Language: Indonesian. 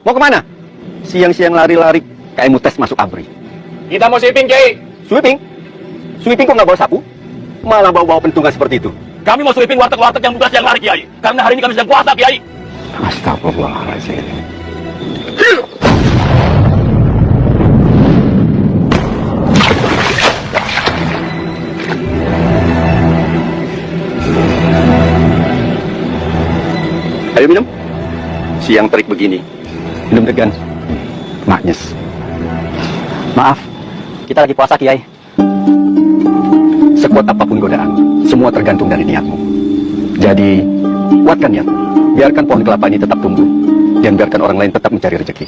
Mau ke mana? Siang-siang lari-lari, kayak mau tes masuk abri. Kita mau sweeping, Kiai. Sweeping? Sweeping kok nggak bawa sapu? Malah bawa-bawa pentungan seperti itu. Kami mau sweeping warteg-warteg yang buka siang hari, Kiai. Karena hari ini kami sedang puasa, Kiai. Astagfirullahaladzim. Ayo minum. Siang terik begini. Minum degan. Maknyes. Maaf, kita lagi puasa Kiai. Sekuat apa pun godaan, semua tergantung dari niatmu. Jadi, kuatkan niatmu. Biarkan pohon kelapa ini tetap tumbuh. Dan biarkan orang lain tetap mencari rezeki.